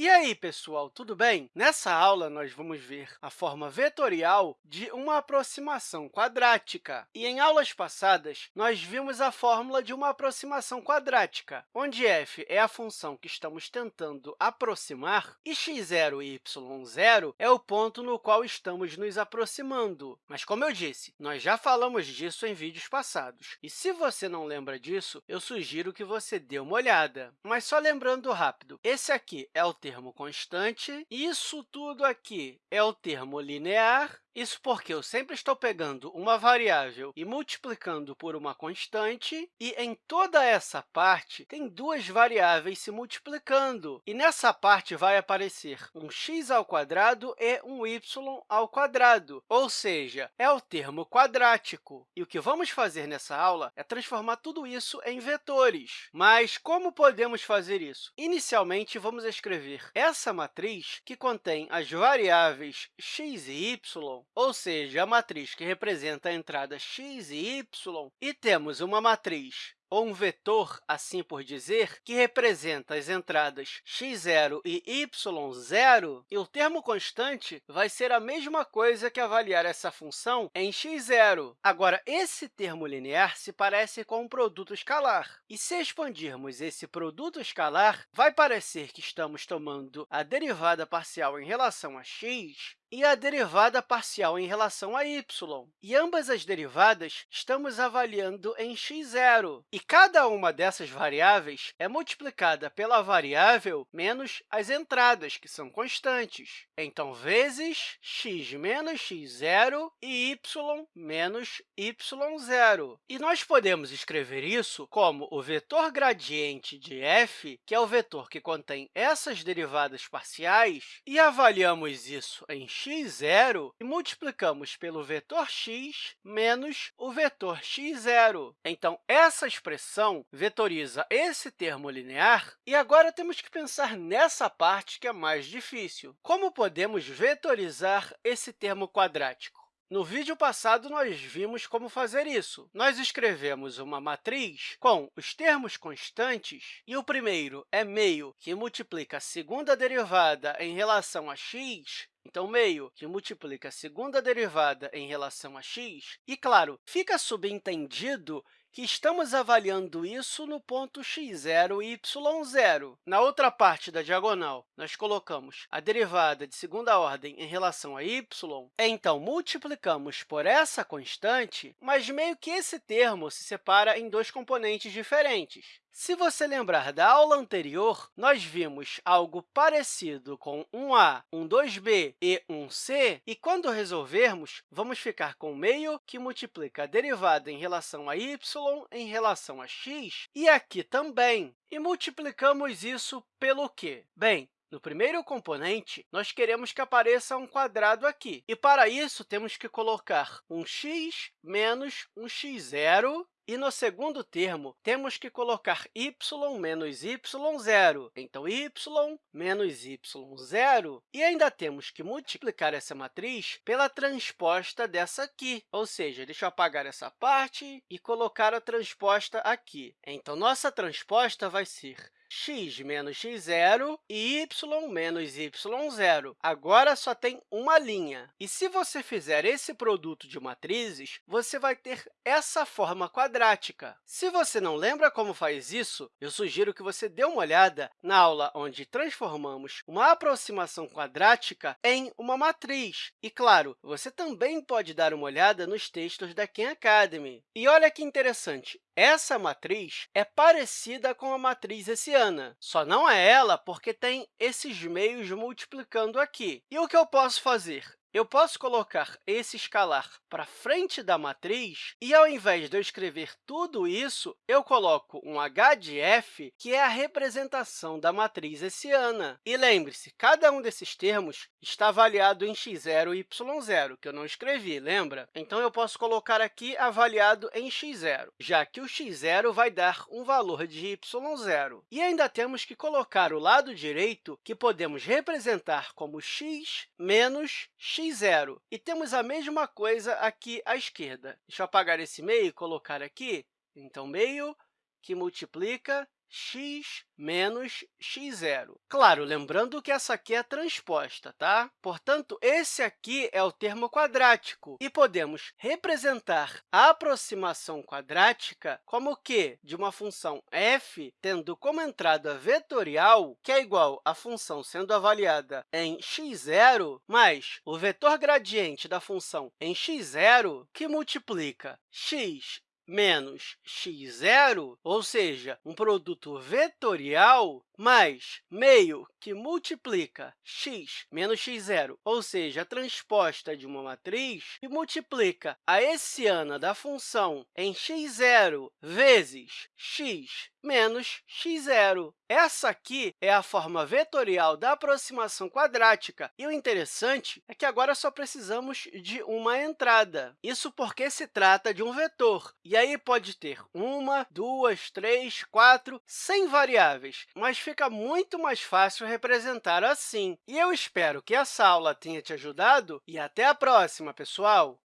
E aí, pessoal, tudo bem? Nessa aula, nós vamos ver a forma vetorial de uma aproximação quadrática. E em aulas passadas, nós vimos a fórmula de uma aproximação quadrática, onde f é a função que estamos tentando aproximar e x0 e y0 é o ponto no qual estamos nos aproximando. Mas, como eu disse, nós já falamos disso em vídeos passados. E se você não lembra disso, eu sugiro que você dê uma olhada. Mas só lembrando rápido, esse aqui é o termo constante, isso tudo aqui é o termo linear, isso porque eu sempre estou pegando uma variável e multiplicando por uma constante, e em toda essa parte tem duas variáveis se multiplicando. E nessa parte vai aparecer um x ao quadrado e um y ao quadrado, ou seja, é o termo quadrático. E o que vamos fazer nessa aula é transformar tudo isso em vetores. Mas como podemos fazer isso? Inicialmente, vamos escrever essa matriz que contém as variáveis x e y ou seja, a matriz que representa a entrada x e y, e temos uma matriz ou um vetor, assim por dizer, que representa as entradas x0 e y0, e o termo constante vai ser a mesma coisa que avaliar essa função em x0. Agora, esse termo linear se parece com um produto escalar, e se expandirmos esse produto escalar, vai parecer que estamos tomando a derivada parcial em relação a x e a derivada parcial em relação a y. E ambas as derivadas estamos avaliando em x0. E cada uma dessas variáveis é multiplicada pela variável menos as entradas, que são constantes. Então, vezes x menos x0 e y menos y0. E nós podemos escrever isso como o vetor gradiente de f, que é o vetor que contém essas derivadas parciais, e avaliamos isso em x0 e multiplicamos pelo vetor x menos o vetor x0. Então, essa expressão vetoriza esse termo linear, e agora temos que pensar nessa parte que é mais difícil. Como podemos vetorizar esse termo quadrático? No vídeo passado, nós vimos como fazer isso. Nós escrevemos uma matriz com os termos constantes, e o primeiro é meio, que multiplica a segunda derivada em relação a x, então, meio que multiplica a segunda derivada em relação a x. E, claro, fica subentendido que estamos avaliando isso no ponto x0 e y0. Na outra parte da diagonal, nós colocamos a derivada de segunda ordem em relação a y, então multiplicamos por essa constante, mas meio que esse termo se separa em dois componentes diferentes. Se você lembrar da aula anterior, nós vimos algo parecido com um a, um 2b e um c, e quando resolvermos, vamos ficar com meio que multiplica a derivada em relação a y em relação a x, e aqui também. E multiplicamos isso pelo quê? Bem, no primeiro componente, nós queremos que apareça um quadrado aqui. E, para isso, temos que colocar um x menos um x0 e no segundo termo, temos que colocar y menos y0. Então, y menos y0. E ainda temos que multiplicar essa matriz pela transposta dessa aqui. Ou seja, deixa eu apagar essa parte e colocar a transposta aqui. Então, nossa transposta vai ser x menos x0 e y menos y0. Agora, só tem uma linha. E se você fizer esse produto de matrizes, você vai ter essa forma quadrática. Se você não lembra como faz isso, eu sugiro que você dê uma olhada na aula onde transformamos uma aproximação quadrática em uma matriz. E, claro, você também pode dar uma olhada nos textos da Khan Academy. E olha que interessante, essa matriz é parecida com a matriz hessiana, só não é ela porque tem esses meios multiplicando aqui. E o que eu posso fazer? Eu posso colocar esse escalar para frente da matriz e, ao invés de eu escrever tudo isso, eu coloco um h de f, que é a representação da matriz hessiana. E lembre-se, cada um desses termos está avaliado em x0 e y0, que eu não escrevi, lembra? Então, eu posso colocar aqui avaliado em x0, já que o x0 vai dar um valor de y0. E ainda temos que colocar o lado direito, que podemos representar como x menos x x0. E temos a mesma coisa aqui à esquerda. Deixa eu apagar esse meio e colocar aqui. Então, meio que multiplica x menos x0. Claro, lembrando que essa aqui é transposta, tá? Portanto, esse aqui é o termo quadrático, e podemos representar a aproximação quadrática como que de uma função f tendo como entrada vetorial, que é igual à função sendo avaliada em x0, mais o vetor gradiente da função em x0, que multiplica x menos x0, ou seja, um produto vetorial, mais meio que multiplica x menos x0, ou seja, a transposta de uma matriz, e multiplica a hessiana da função em x0 vezes x menos x0. Essa aqui é a forma vetorial da aproximação quadrática. E o interessante é que agora só precisamos de uma entrada. Isso porque se trata de um vetor. E aí pode ter uma, duas, três, quatro, cem variáveis. Mas fica muito mais fácil representar assim. E eu espero que essa aula tenha te ajudado e até a próxima, pessoal!